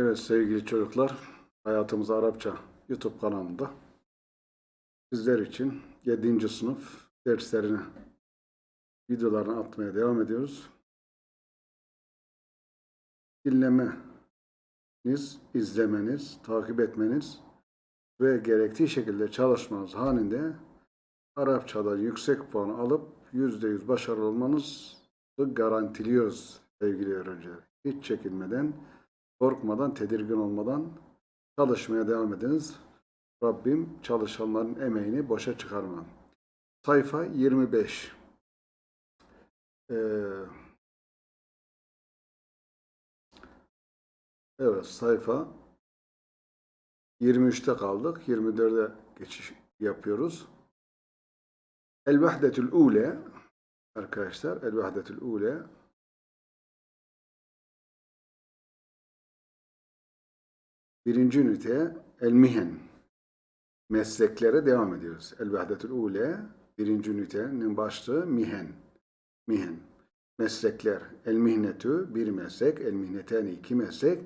Evet sevgili çocuklar, Hayatımız Arapça YouTube kanalında sizler için 7. sınıf derslerini, videolarını atmaya devam ediyoruz. Dinlemeniz, izlemeniz, takip etmeniz ve gerektiği şekilde çalışmanız halinde Arapçada yüksek puan alıp %100 başarılı olmanızı garantiliyoruz sevgili öğrenciler. Hiç çekinmeden, korkmadan, tedirgin olmadan çalışmaya devam ediniz. Rabbim çalışanların emeğini boşa çıkarmam. Sayfa 25. Ee, evet sayfa 23'te kaldık. 24'e geçiş yapıyoruz. El-Vahdetül Ule arkadaşlar El-Vahdetül Ule Birinci ünite El-Mihen mesleklere devam ediyoruz. El-Vahdetül Ule birinci ünitenin başlığı Mihen. Mihen. Meslekler. El-Mihnetü bir meslek. El-Mihneteni iki meslek.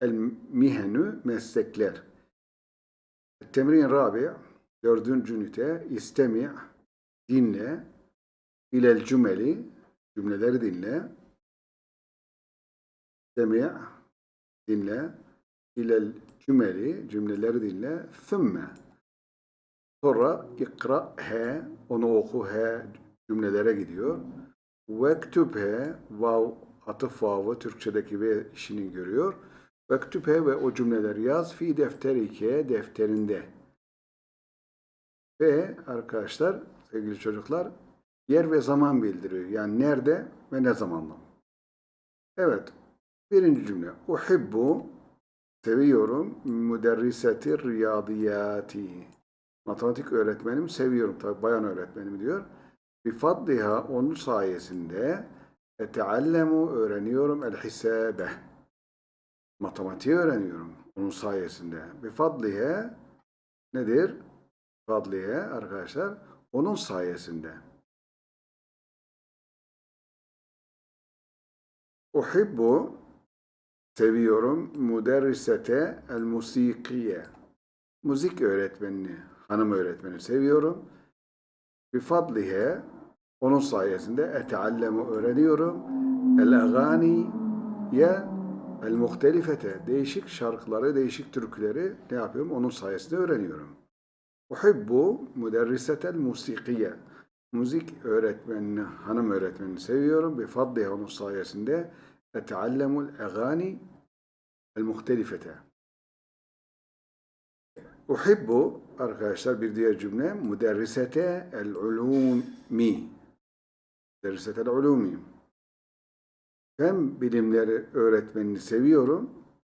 El-Mihenü meslekler. Temrin Rabi dördüncü ünite İstemi' dinle ilel cümeli cümleleri dinle İstemi' dinle ilel cümeli cümleleri dinle. Thümme sonra ikra he onu oku he cümlelere gidiyor. Vektüb he vav atıf vavı Türkçedeki ve işini görüyor. Vektüb he ve o cümleleri yaz fi defterike defterinde. Ve arkadaşlar sevgili çocuklar yer ve zaman bildiriyor. Yani nerede ve ne zamanla. Evet birinci cümle. Uhibbu Seviyorum müderriseti riyadiyati. Matematik öğretmenim seviyorum. Tabi bayan öğretmenim diyor. Bifadliha onun sayesinde eteallemu öğreniyorum el hisabe. Matematiği öğreniyorum onun sayesinde. Bifadliha nedir? Fadliye arkadaşlar onun sayesinde. Uhibbu seviyorum. Müderrisete el musikiye. Müzik öğretmenini, hanım öğretmeni seviyorum. Bifadlihe onun sayesinde eteallemu öğreniyorum. El agani ya el muhtelifete değişik şarkıları, değişik türküleri ne yapıyorum? Onun sayesinde öğreniyorum. Uhibbu müderrisetel musikiye. Müzik öğretmenini, hanım öğretmenini seviyorum. Bifadlihe onun sayesinde أتعلم الأغاني المختلفة Uhibbu arkadaşlar bir diğer cümle müderrisete el ulumi müderrisete el ulumi fen bilimleri öğretmenini seviyorum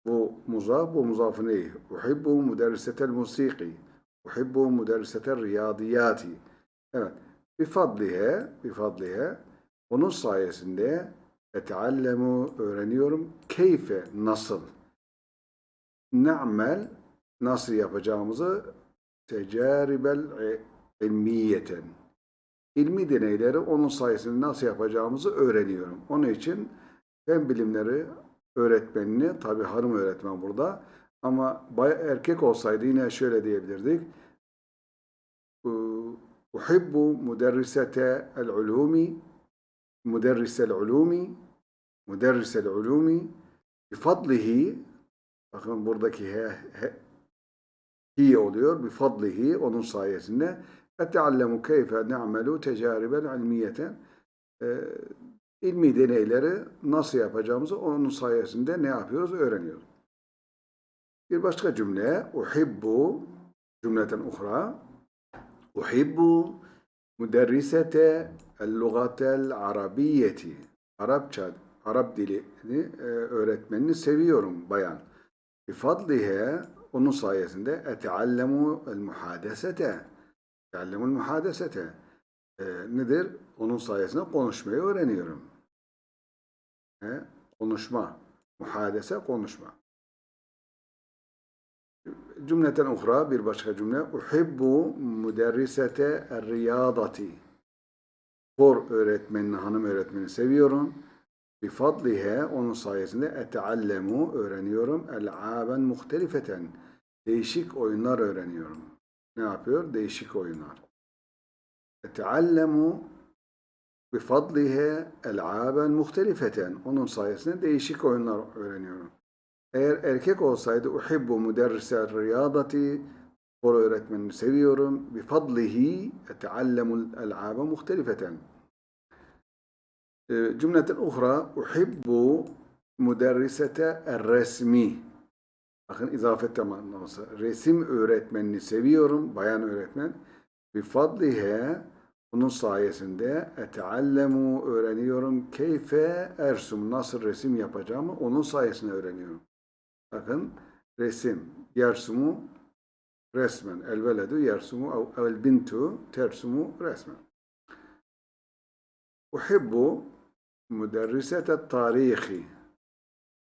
bu muzaf bu muzafı ney uhibbu müderrisete el musiki uhibbu müderrisete el riyadiyati evet bifadlihe bifadlihe onun sayesinde Eteallemu öğreniyorum. Keyfe nasıl? Na'mel nasıl yapacağımızı tecaribel ilmiyeten. İlmi deneyleri onun sayesinde nasıl yapacağımızı öğreniyorum. Onun için fen bilimleri öğretmenini, tabi hanım öğretmen burada ama erkek olsaydı yine şöyle diyebilirdik. Uhibbu müderrisete el-ulumi müderrisel ulumi müderrisel ulumi bifadlihi bakın buradaki he, he hi oluyor. bifadlihi onun sayesinde. eteallemu keyfe ne'melu tecaribel ilmiyeten e, ilmi deneyleri nasıl yapacağımızı onun sayesinde ne yapıyoruz? Öğreniyoruz. Bir başka cümle uhibbu cümleten uhra uhibbu müderrisete el-lugatel arabiyeti Arapça Arap dilini e, öğretmenini seviyorum bayan. Bifadlihe onun sayesinde eteallemu el muhadesete. Eteallemul muhadesete. E, nedir? Onun sayesinde konuşmayı öğreniyorum. E, konuşma. Muhadese konuşma. Cümleten uhra bir başka cümle. Uhibbu müderrisete er riyadati. Spor öğretmenini, hanım öğretmeni seviyorum. Bifadlihe onun sayesinde eteallemu öğreniyorum. El'aben muhtelifeten. Değişik oyunlar öğreniyorum. Ne yapıyor? Değişik oyunlar. Eteallemu bifadlihe el'aben muhtelifeten. Onun sayesinde değişik oyunlar öğreniyorum. Eğer erkek olsaydı uhibbu müderrise riyadati spor öğretmenini seviyorum. Bifadlihi eteallemul el'abe muhtelifeten. Cümleten uhra uhibbu müderrisete resmi. Bakın izafette manası. Resim öğretmenini seviyorum. Bayan öğretmen. Bifadlihe bunun sayesinde eteallemu öğreniyorum. Keyfe ersum nasıl resim yapacağımı onun sayesinde öğreniyorum. Bakın resim. Yersumu resmen. El veledu yersumu el tersumu resmen. Uhibbu müderrisete tarihi.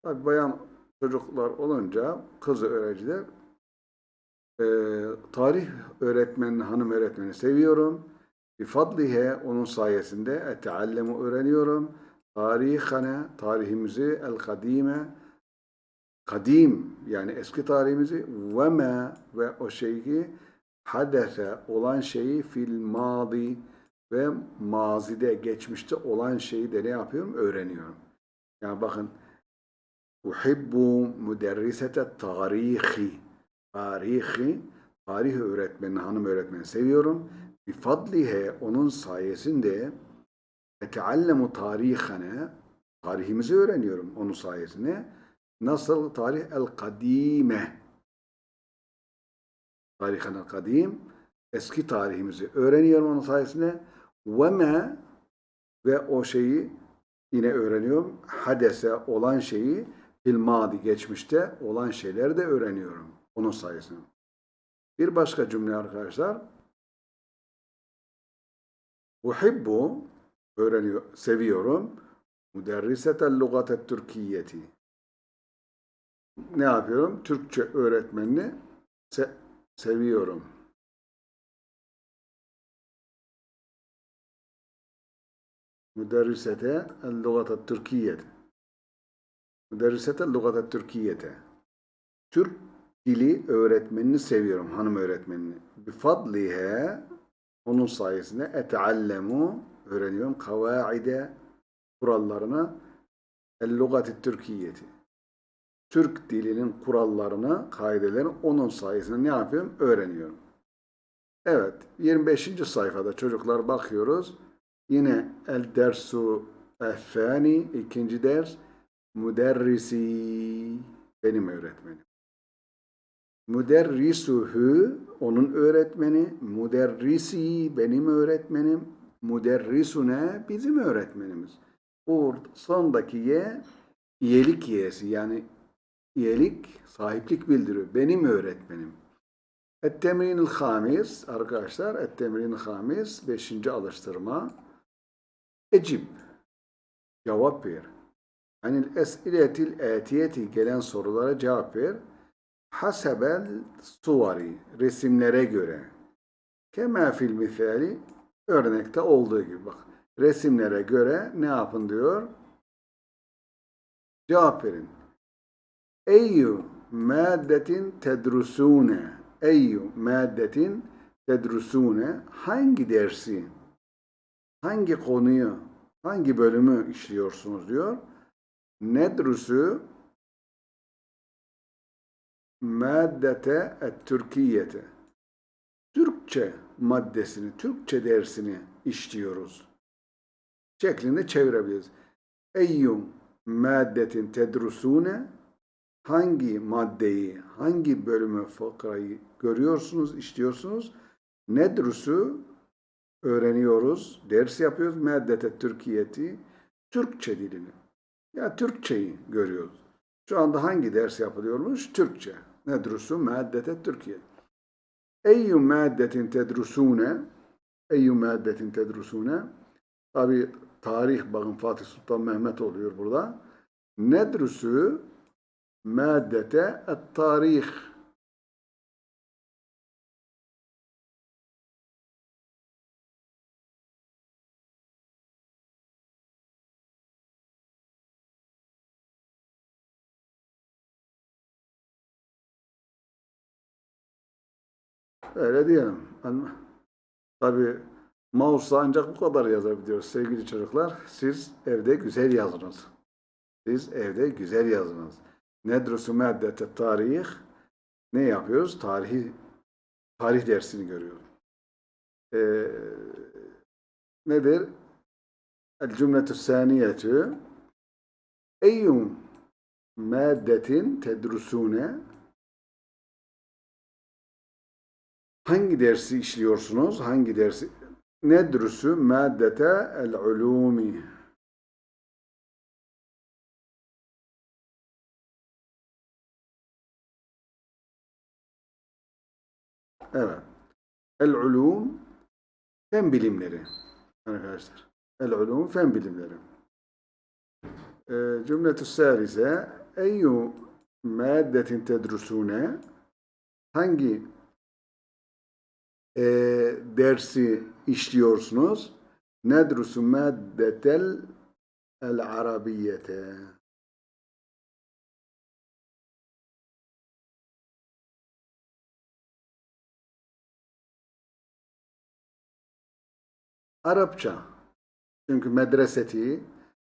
Tabi bayan çocuklar olunca kız öğrenciler e, tarih öğretmenini, hanım öğretmeni seviyorum. Bifadlihe onun sayesinde eteallemu öğreniyorum. Tarihane, tarihimizi, el kadime, kadim yani eski tarihimizi ve me ve o şeyi hadese olan şeyi fil madi ve mazide, geçmişte olan şeyi de ne yapıyorum? Öğreniyorum. Yani bakın Uhibbu müderrisete tarihi. Tarihi, tarih öğretmeni, hanım öğretmeni seviyorum. Bifadlihe, onun sayesinde eteallemu tarihane, tarihimizi öğreniyorum onun sayesinde. Nasıl tarih el-kadime. Tarihen el-kadim, eski tarihimizi öğreniyorum onun sayesinde. Ve me ve o şeyi yine öğreniyorum. Hadese olan şeyi fil madi geçmişte olan şeyleri de öğreniyorum. Onun sayesinde. Bir başka cümle arkadaşlar. Uhibbu öğreniyor, seviyorum. Müderrisetel lugatet Türkiyeti. Ne yapıyorum? Türkçe öğretmenini se seviyorum. El lugatet Türkiyeti. Müderrisete lugata Türkiye'te. Türk dili öğretmenini seviyorum, hanım öğretmenini. Bifadlihe, onun sayesinde eteallemu, öğreniyorum, kavaide, kurallarını, el lugati Türkiye'ti. Türk dilinin kurallarını, kaidelerini onun sayesinde ne yapıyorum? Öğreniyorum. Evet, 25. sayfada çocuklar bakıyoruz. Yine el dersu efani, ikinci ders, Müderrisi benim öğretmenim. Müderrisuhu onun öğretmeni, müderrisi benim öğretmenim, müderrisune bizim öğretmenimiz. Bu sondaki ye iyilik yesi yani iyilik, sahiplik bildiriyor. Benim öğretmenim. Et-temrinil hamis arkadaşlar, et-temrinil hamis beşinci alıştırma. Ecib cevap ver. Anil es'iletil etiyeti gelen sorulara cevap ver. Hasebel suvari resimlere göre. Kema fil misali örnekte olduğu gibi bak. Resimlere göre ne yapın diyor? Cevap verin. Eyyu maddetin tedrusune. Eyyu maddetin tedrusune. Hangi dersi, hangi konuyu, hangi bölümü işliyorsunuz diyor nedrusu maddete et Türkiye'te. Türkçe maddesini, Türkçe dersini işliyoruz. Şeklinde çevirebiliriz. Eyyum maddetin tedrusune hangi maddeyi, hangi bölümü fıkrayı görüyorsunuz, işliyorsunuz? Nedrusu öğreniyoruz, ders yapıyoruz. Maddete Türkiye'ti, Türkçe dilini. Ya Türkçeyi görüyoruz. Şu anda hangi ders yapılıyormuş? Türkçe. Nedrusu maddete Türkiye. Eyyü maddetin tedrusune Eyyü maddetin tedrusune Tabi tarih bakın Fatih Sultan Mehmet oluyor burada. Nedrusu maddete et tarih Öyle diyelim. Ama tabii mouse'la ancak bu kadar yazabiliyoruz sevgili çocuklar. Siz evde güzel yazınız. Siz evde güzel yazınız. Nedrusu maddete tarih. Ne yapıyoruz? Tarihi tarih dersini görüyoruz. Ee, nedir? El cümletü saniyetü Eyyum maddetin tedrusune Hangi dersi işliyorsunuz? Hangi dersi? Nedrusu maddete el ulumi. Evet. El ulum fen bilimleri arkadaşlar. El ulum fen bilimleri. Ee, cümletü salise eyyu maddetin tedrusune hangi e, dersi işliyorsunuz? Nedrusu maddetel el arabiyete. Arapça. Çünkü medreseti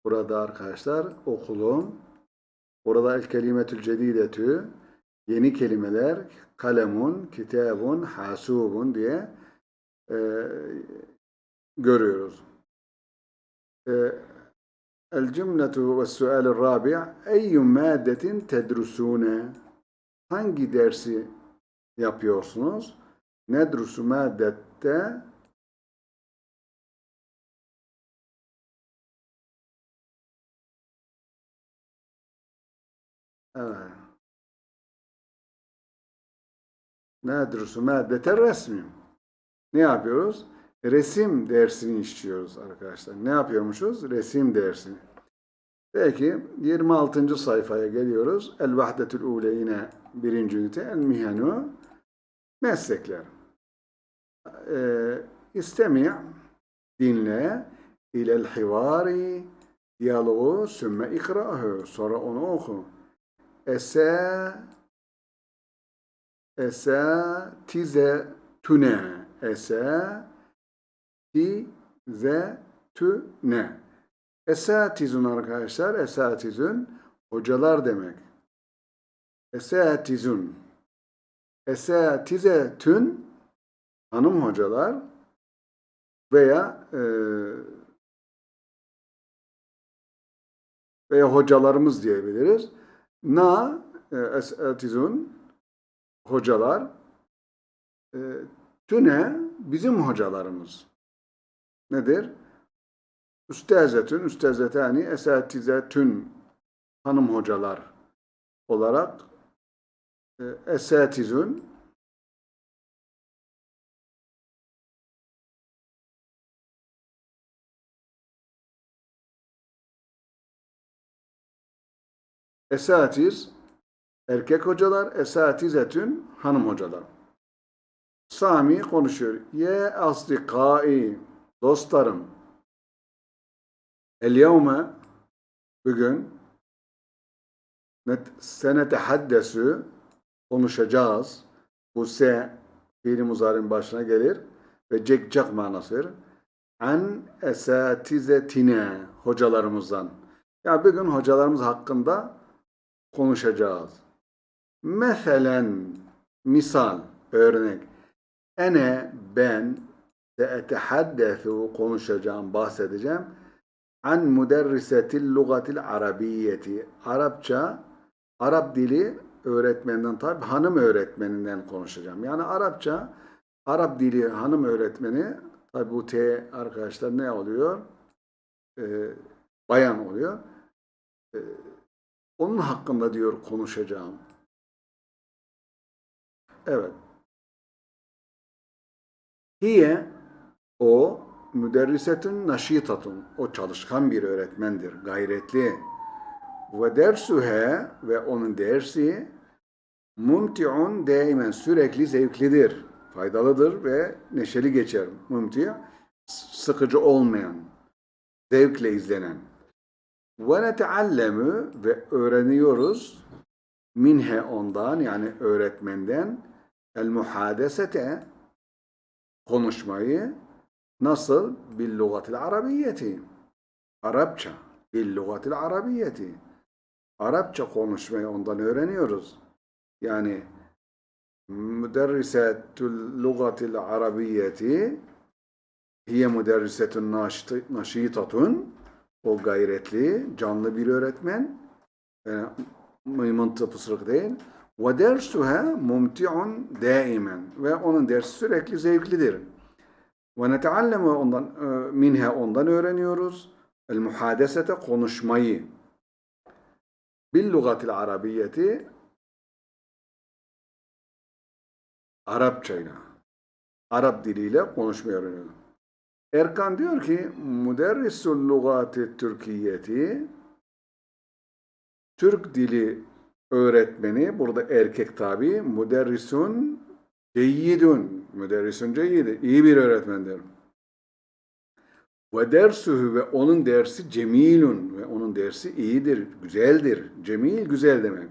burada arkadaşlar okulum. Burada el kelimetül cedidetü yeni kelimeler kalemun, kitabun, hasubun diye e, görüyoruz. E, el cümletu ve sualü rabi' eyyum maddetin tedrusune hangi dersi yapıyorsunuz? Nedrusu maddette Evet. Nedrusu maddete resmi. Ne yapıyoruz? Resim dersini işliyoruz arkadaşlar. Ne yapıyormuşuz? Resim dersini. Peki 26. sayfaya geliyoruz. El vahdetül ule yine birinci ünite. El mihenu meslekler. Ee, istemi dinle ilel hivari diyaloğu sümme ikra'hu sonra onu oku. Ese esatizetüne esatizetüne esatizun arkadaşlar esatizun hocalar demek. Esatizun esatizetün hanım hocalar veya e, veya hocalarımız diyebiliriz. Na e, esatizun hocalar e, tüne bizim hocalarımız. Nedir? Üstezetün, üstezetani, esatizetün hanım hocalar olarak e, esatizün esatiz erkek hocalar, esatizetün hanım hocalar. Sami konuşuyor. Ye asdikai dostlarım. El yevme bugün senetehaddesu konuşacağız. Bu se fiili muzarin başına gelir ve cekcak manasıdır. An esatizetine hocalarımızdan. Ya bugün hocalarımız hakkında konuşacağız. Meselen misal örnek ene ben seetehaddesu konuşacağım bahsedeceğim an müderrisetil lugatil arabiyeti Arapça Arap dili öğretmeninden tabi hanım öğretmeninden konuşacağım. Yani Arapça Arap dili hanım öğretmeni tabi bu T arkadaşlar ne oluyor? Ee, bayan oluyor. Ee, onun hakkında diyor konuşacağım. Evet. Hiye o müderrisetün naşitatun. O çalışkan bir öğretmendir. Gayretli. Ve dersuhe ve onun dersi mumti'un daimen sürekli zevklidir. Faydalıdır ve neşeli geçer. Mumti' sıkıcı olmayan, zevkle izlenen. Ve neteallemu ve öğreniyoruz minhe ondan yani öğretmenden el muhadesete konuşmayı nasıl bil lugatil arabiyeti Arapça bil lugatil arabiyeti Arapça konuşmayı ondan öğreniyoruz. Yani müderrisetül lugatil arabiyeti hiye müderrisetün naşit- naşitatun o gayretli, canlı bir öğretmen. E, mıymıntı pısırık değil. Ve dersuha mumti'un daimen. Ve onun dersi sürekli zevklidir. Ve netealleme ondan, e, minha ondan öğreniyoruz. El muhadesete konuşmayı. Bil lugatil arabiyeti Arapçayla. Arap diliyle konuşmayı öğreniyoruz. Erkan diyor ki müderrisul lugati Türkiyeti Türk dili öğretmeni burada erkek tabi müderrisun ceyyidun müderrisun ceyyidi iyi bir öğretmendir. Ve dersuhu ve onun dersi cemilun ve onun dersi iyidir, güzeldir. Cemil güzel demek.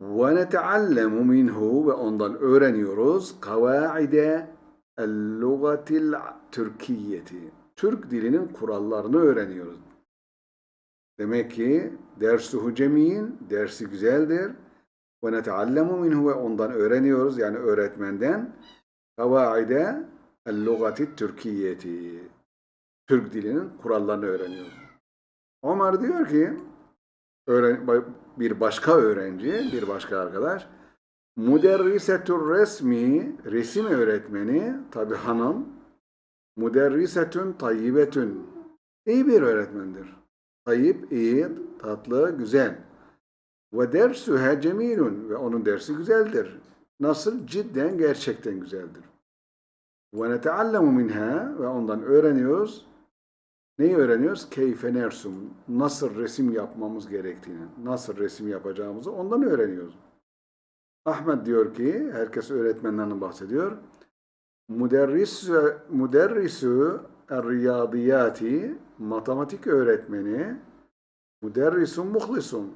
Ve neteallemu minhu ve ondan öğreniyoruz kavaide el-lugatil Türkiyeti. Türk dilinin kurallarını öğreniyoruz. Demek ki dersuhu cemil, dersi güzeldir. Ve neteallemu minhu ve ondan öğreniyoruz yani öğretmenden kavaide el-lugati Türkiyeti. Türk dilinin kurallarını öğreniyoruz. Ömer diyor ki bir başka öğrenci, bir başka arkadaş Müderrisetür resmi, resim öğretmeni, tabi hanım, müderrisetün tayyibetün, iyi bir öğretmendir. Tayyip, iyi, tatlı, güzel. Ve dersühe cemilun, ve onun dersi güzeldir. Nasıl? Cidden, gerçekten güzeldir. Ve neteallemu minha, ve ondan öğreniyoruz. Neyi öğreniyoruz? Keyfe nersum, nasıl resim yapmamız gerektiğini, nasıl resim yapacağımızı ondan öğreniyoruz. Ahmet diyor ki, herkes öğretmenlerden bahsediyor. Müderris, müderrisu riyadiyati, matematik öğretmeni, müderrisun muhlisun,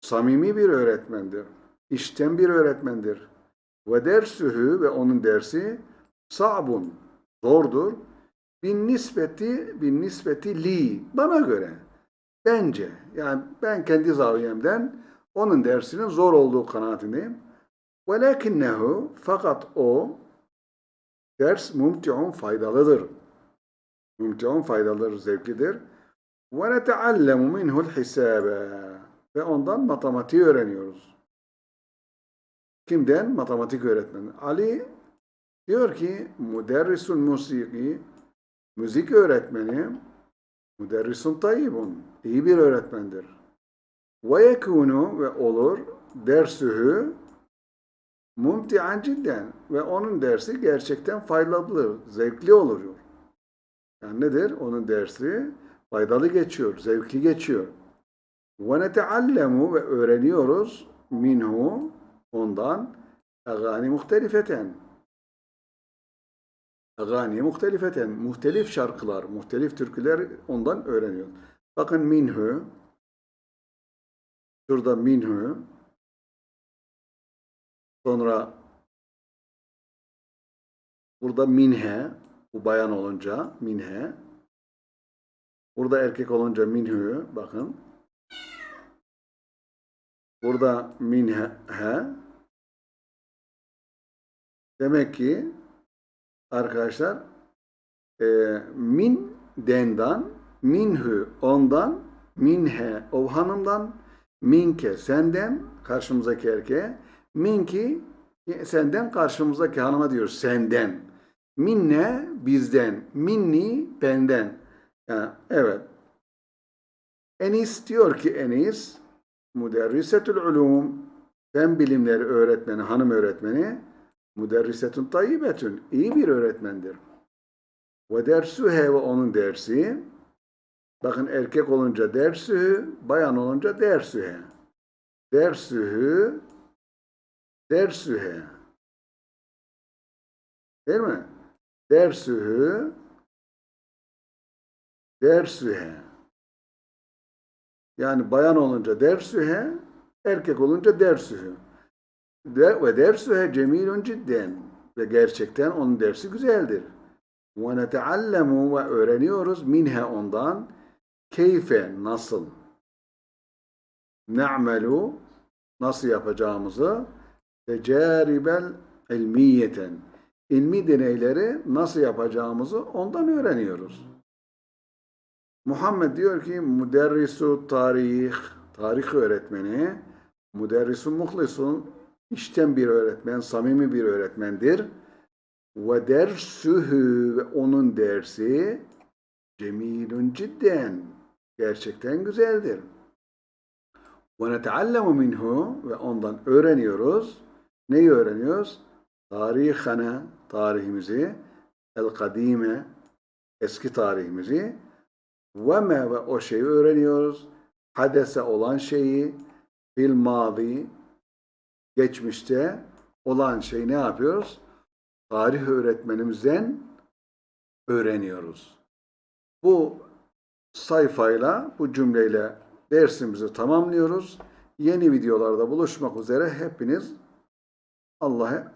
samimi bir öğretmendir, işten bir öğretmendir. Ve dersühü ve onun dersi sa'bun, zordur. Bin nispeti, bin nispeti li, bana göre, bence, yani ben kendi zaviyemden onun dersinin zor olduğu kanaatindeyim. Velakinnehu fakat o ders mumti'un faydalıdır. Mumti'un faydalıdır, zevklidir. Ve neteallemu minhu'l hisabe ve ondan matematiği öğreniyoruz. Kimden? Matematik öğretmeni. Ali diyor ki müderrisul musiki müzik öğretmeni müderrisun tayyibun iyi bir öğretmendir. Ve yekunu ve olur dersühü mumti'an cidden ve onun dersi gerçekten faydalı, zevkli olur. Yani nedir? Onun dersi faydalı geçiyor, zevkli geçiyor. Ve ve öğreniyoruz minhu ondan agani muhtelifeten. Agani muhtelifeten. Muhtelif şarkılar, muhtelif türküler ondan öğreniyor. Bakın minhu Şurada minhu. Sonra burada minhe. Bu bayan olunca minhe. Burada erkek olunca minhu. Bakın. Burada minhe. Demek ki arkadaşlar e, min dendan minhu ondan minhe o hanımdan minke senden karşımızdaki erkeğe minki senden karşımızdaki hanıma diyor senden minne bizden minni benden yani, evet Enis diyor ki Enis müderrisetül ulum fen bilimleri öğretmeni hanım öğretmeni müderrisetün tayyibetün iyi bir öğretmendir ve dersühe ve onun dersi Bakın erkek olunca dersühü, bayan olunca dersühe. Dersühü, dersühe. Değil mi? Dersühü, dersühe. Yani bayan olunca dersühe, erkek olunca dersühü. ve, ve dersühe cemilun cidden ve gerçekten onun dersi güzeldir. Ve neteallemu ve öğreniyoruz minhe ondan keyfe nasıl ne'melu nasıl yapacağımızı tecaribel ilmiyeten ilmi deneyleri nasıl yapacağımızı ondan öğreniyoruz. Muhammed diyor ki müderrisu tarih, tarih öğretmeni, müderrisu muhlisun, içten bir öğretmen, samimi bir öğretmendir. Ve dersühü ve onun dersi cemilun cidden, gerçekten güzeldir. Ve neteallemu minhu ve ondan öğreniyoruz. Neyi öğreniyoruz? Tarihana, tarihimizi, el-kadime, eski tarihimizi ve me ve o şeyi öğreniyoruz. Hadese olan şeyi fil mazi geçmişte olan şeyi ne yapıyoruz? Tarih öğretmenimizden öğreniyoruz. Bu sayfayla, bu cümleyle dersimizi tamamlıyoruz. Yeni videolarda buluşmak üzere hepiniz Allah'a